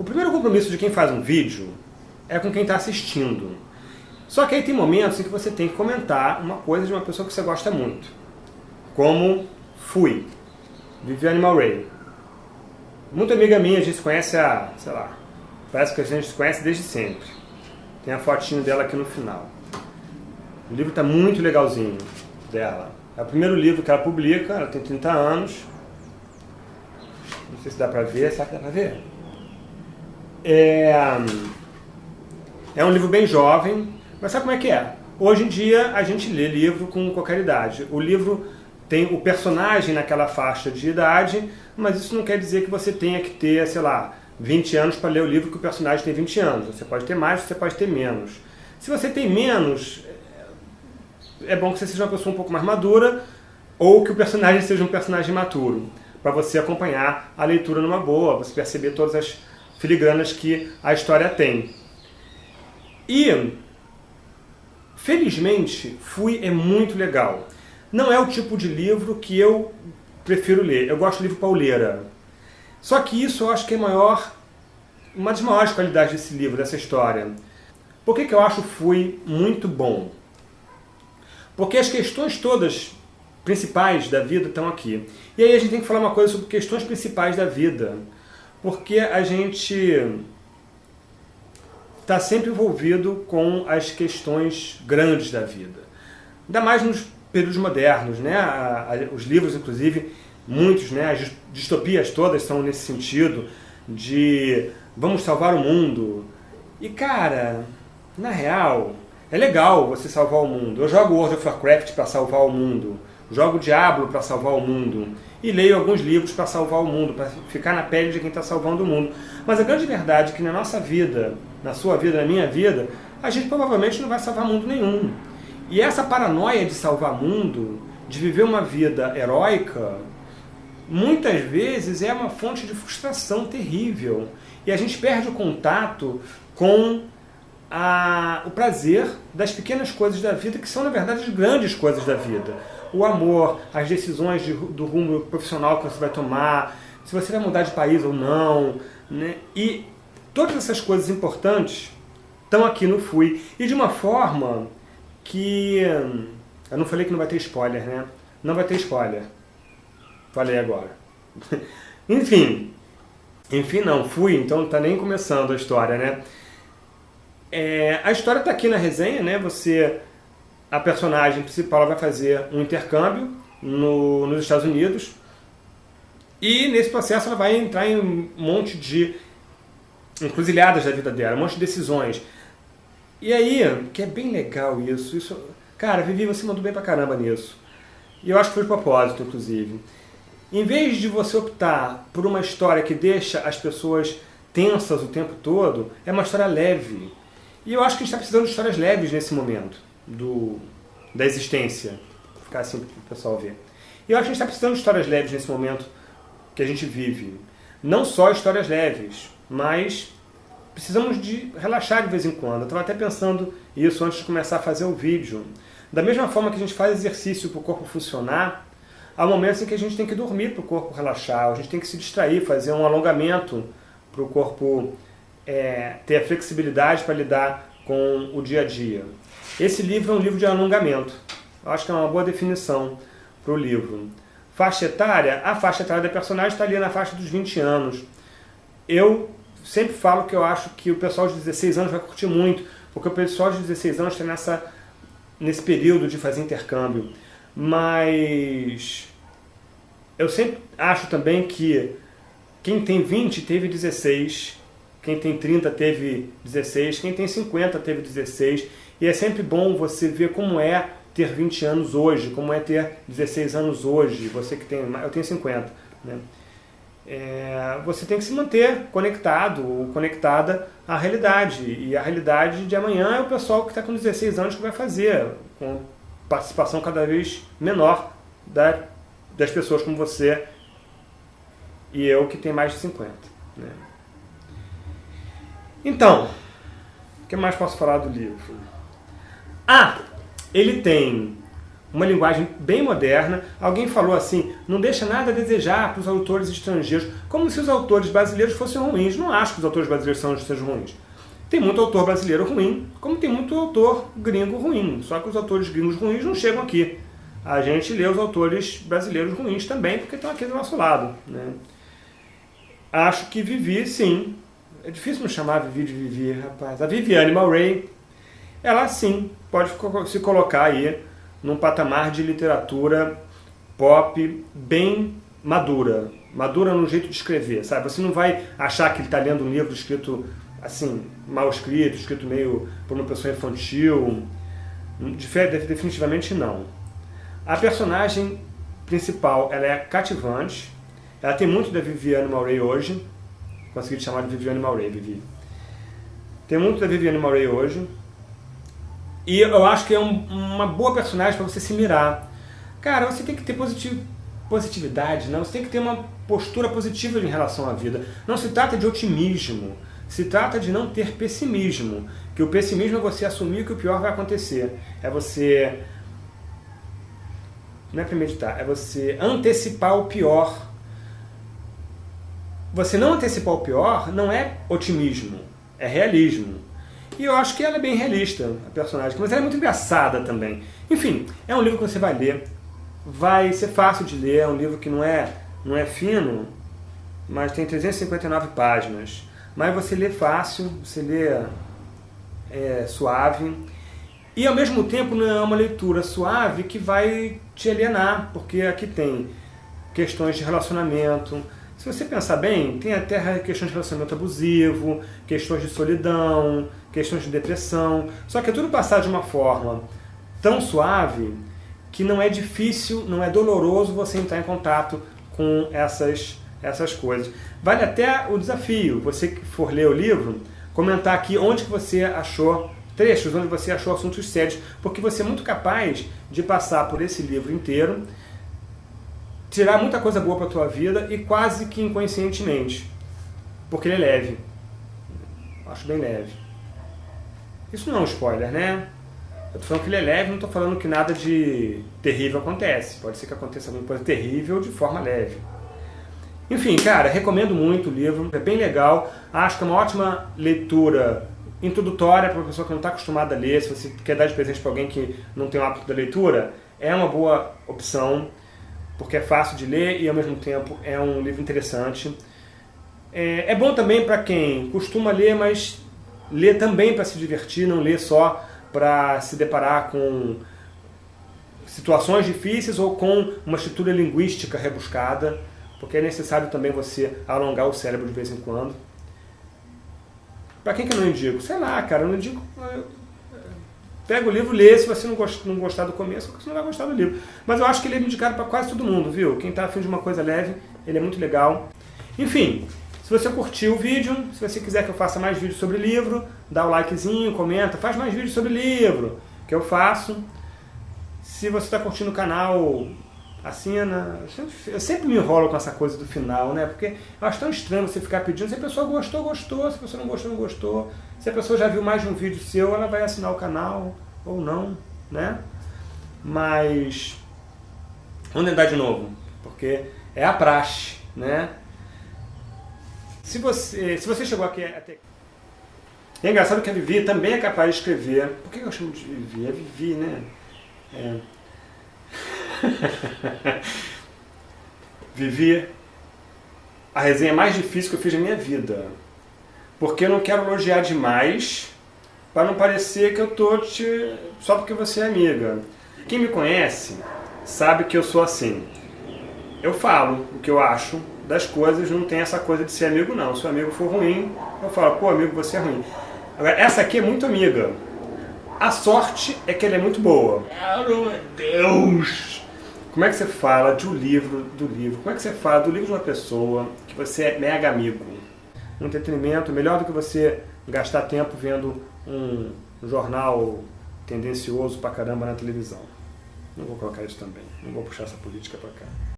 O primeiro compromisso de quem faz um vídeo é com quem está assistindo. Só que aí tem momentos em que você tem que comentar uma coisa de uma pessoa que você gosta muito. Como Fui, Viviane Maury. Muita amiga minha, a gente se conhece há, sei lá, parece que a gente se conhece desde sempre. Tem a fotinho dela aqui no final. O livro está muito legalzinho dela. É o primeiro livro que ela publica, ela tem 30 anos. Não sei se dá pra ver, será que dá pra ver? É, é um livro bem jovem, mas sabe como é que é? Hoje em dia a gente lê livro com qualquer idade. O livro tem o personagem naquela faixa de idade, mas isso não quer dizer que você tenha que ter, sei lá, 20 anos para ler o livro que o personagem tem 20 anos. Você pode ter mais, você pode ter menos. Se você tem menos, é bom que você seja uma pessoa um pouco mais madura ou que o personagem seja um personagem maturo, para você acompanhar a leitura numa boa, você perceber todas as filigranas que a história tem. E, felizmente, Fui é muito legal. Não é o tipo de livro que eu prefiro ler. Eu gosto de livro pauleira. Só que isso eu acho que é maior, uma das maiores qualidades desse livro, dessa história. Por que, que eu acho Fui muito bom? Porque as questões todas principais da vida estão aqui. E aí a gente tem que falar uma coisa sobre questões principais da vida. Porque a gente está sempre envolvido com as questões grandes da vida. Ainda mais nos períodos modernos, né? os livros, inclusive, muitos, né? as distopias todas são nesse sentido de vamos salvar o mundo. E cara, na real, é legal você salvar o mundo. Eu jogo World of Warcraft para salvar o mundo. Jogo Diablo para salvar o mundo. E leio alguns livros para salvar o mundo, para ficar na pele de quem está salvando o mundo. Mas a grande verdade é que na nossa vida, na sua vida, na minha vida, a gente provavelmente não vai salvar mundo nenhum. E essa paranoia de salvar mundo, de viver uma vida heróica, muitas vezes é uma fonte de frustração terrível. E a gente perde o contato com a, o prazer das pequenas coisas da vida, que são, na verdade, as grandes coisas da vida. O amor, as decisões de, do rumo profissional que você vai tomar, se você vai mudar de país ou não. Né? E todas essas coisas importantes estão aqui no Fui. E de uma forma que... Eu não falei que não vai ter spoiler, né? Não vai ter spoiler. Falei agora. Enfim. Enfim, não. Fui, então está nem começando a história, né? É, a história está aqui na resenha, né? Você, a personagem principal vai fazer um intercâmbio no, nos Estados Unidos e nesse processo ela vai entrar em um monte de encruzilhadas da vida dela, um monte de decisões. E aí, que é bem legal isso, isso cara, Vivi, você mandou bem pra caramba nisso. E eu acho que foi de propósito, inclusive. Em vez de você optar por uma história que deixa as pessoas tensas o tempo todo, é uma história leve. E eu acho que a gente está precisando de histórias leves nesse momento do, da existência. Vou ficar assim para o pessoal ver. E eu acho que a gente está precisando de histórias leves nesse momento que a gente vive. Não só histórias leves, mas precisamos de relaxar de vez em quando. Eu estava até pensando isso antes de começar a fazer o vídeo. Da mesma forma que a gente faz exercício para o corpo funcionar, há momentos em que a gente tem que dormir para o corpo relaxar, a gente tem que se distrair, fazer um alongamento para o corpo é, ter a flexibilidade para lidar com o dia a dia. Esse livro é um livro de alongamento. Eu acho que é uma boa definição para o livro. Faixa etária? A faixa etária da personagem está ali na faixa dos 20 anos. Eu sempre falo que eu acho que o pessoal de 16 anos vai curtir muito, porque o pessoal de 16 anos está nessa, nesse período de fazer intercâmbio. Mas eu sempre acho também que quem tem 20 teve 16 quem tem 30 teve 16, quem tem 50 teve 16. E é sempre bom você ver como é ter 20 anos hoje, como é ter 16 anos hoje. Você que tem, eu tenho 50, né? É, você tem que se manter conectado ou conectada à realidade. E a realidade de amanhã é o pessoal que está com 16 anos que vai fazer, com participação cada vez menor da, das pessoas como você e eu que tem mais de 50. Né? Então, o que mais posso falar do livro? Ah, ele tem uma linguagem bem moderna. Alguém falou assim, não deixa nada a desejar para os autores estrangeiros, como se os autores brasileiros fossem ruins. Não acho que os autores brasileiros são, sejam ruins. Tem muito autor brasileiro ruim, como tem muito autor gringo ruim. Só que os autores gringos ruins não chegam aqui. A gente lê os autores brasileiros ruins também, porque estão aqui do nosso lado. Né? Acho que Vivi, sim. É difícil não chamar Vivi de Vivi, rapaz. A Viviane Mauray, ela sim, pode se colocar aí num patamar de literatura pop bem madura. Madura no jeito de escrever, sabe? Você não vai achar que ele está lendo um livro escrito, assim, mal escrito, escrito meio por uma pessoa infantil. Definitivamente não. A personagem principal, ela é cativante. Ela tem muito da Viviane Mauray hoje. Consegui te chamar de Viviane Mauray, Vivi. Tem muito da Viviane Mauray hoje. E eu acho que é um, uma boa personagem para você se mirar. Cara, você tem que ter positivo, positividade, não? você tem que ter uma postura positiva em relação à vida. Não se trata de otimismo, se trata de não ter pessimismo. Que o pessimismo é você assumir que o pior vai acontecer. É você... Não é premeditar, é você antecipar o pior. Você não antecipar o pior não é otimismo, é realismo. E eu acho que ela é bem realista, a personagem, mas ela é muito engraçada também. Enfim, é um livro que você vai ler, vai ser fácil de ler, é um livro que não é, não é fino, mas tem 359 páginas. Mas você lê fácil, você lê é, suave, e ao mesmo tempo não é uma leitura suave que vai te alienar, porque aqui tem questões de relacionamento, se você pensar bem, tem até questões de relacionamento abusivo, questões de solidão, questões de depressão, só que é tudo passado de uma forma tão suave que não é difícil, não é doloroso você entrar em contato com essas, essas coisas. Vale até o desafio, você que for ler o livro, comentar aqui onde que você achou trechos, onde você achou assuntos sérios, porque você é muito capaz de passar por esse livro inteiro, tirar muita coisa boa para a tua vida e quase que inconscientemente, porque ele é leve. Acho bem leve. Isso não é um spoiler, né? Eu tô falando que ele é leve, não estou falando que nada de terrível acontece. Pode ser que aconteça alguma coisa terrível de forma leve. Enfim, cara, recomendo muito o livro, é bem legal. Acho que é uma ótima leitura introdutória para uma pessoa que não está acostumada a ler. Se você quer dar de presente para alguém que não tem o hábito da leitura, é uma boa opção, porque é fácil de ler e ao mesmo tempo é um livro interessante. É, é bom também para quem costuma ler, mas Lê também para se divertir, não lê só para se deparar com situações difíceis ou com uma estrutura linguística rebuscada, porque é necessário também você alongar o cérebro de vez em quando. Para quem que eu não indico? Sei lá, cara, eu não indico... Pega o livro, lê, se você não, não gostar do começo, você não vai gostar do livro. Mas eu acho que ele é indicado para quase todo mundo, viu? Quem está afim de uma coisa leve, ele é muito legal. Enfim, se você curtiu o vídeo, se você quiser que eu faça mais vídeos sobre livro, dá o likezinho, comenta, faz mais vídeos sobre livro, que eu faço. Se você está curtindo o canal, assina. Eu sempre me enrolo com essa coisa do final, né? Porque eu acho tão estranho você ficar pedindo. Se a pessoa gostou, gostou. Se a pessoa não gostou, não gostou. Se a pessoa já viu mais de um vídeo seu, ela vai assinar o canal ou não, né? Mas... Vamos tentar de novo, porque é a praxe, né? Se você, se você chegou aqui até... É engraçado que a Vivi também é capaz de escrever. Por que eu chamo de Vivi? É Vivi, né? É. Vivi a resenha mais difícil que eu fiz na minha vida. Porque eu não quero elogiar demais para não parecer que eu tô te... só porque você é amiga. Quem me conhece sabe que eu sou assim. Eu falo o que eu acho, das coisas, não tem essa coisa de ser amigo não. Se o amigo for ruim, eu falo, pô amigo, você é ruim. Agora, essa aqui é muito amiga. A sorte é que ela é muito boa. Meu Deus! Como é que você fala de um livro, do livro? Como é que você fala do livro de uma pessoa que você é mega amigo? Um entretenimento melhor do que você gastar tempo vendo um jornal tendencioso pra caramba na televisão. Não vou colocar isso também. Não vou puxar essa política pra cá.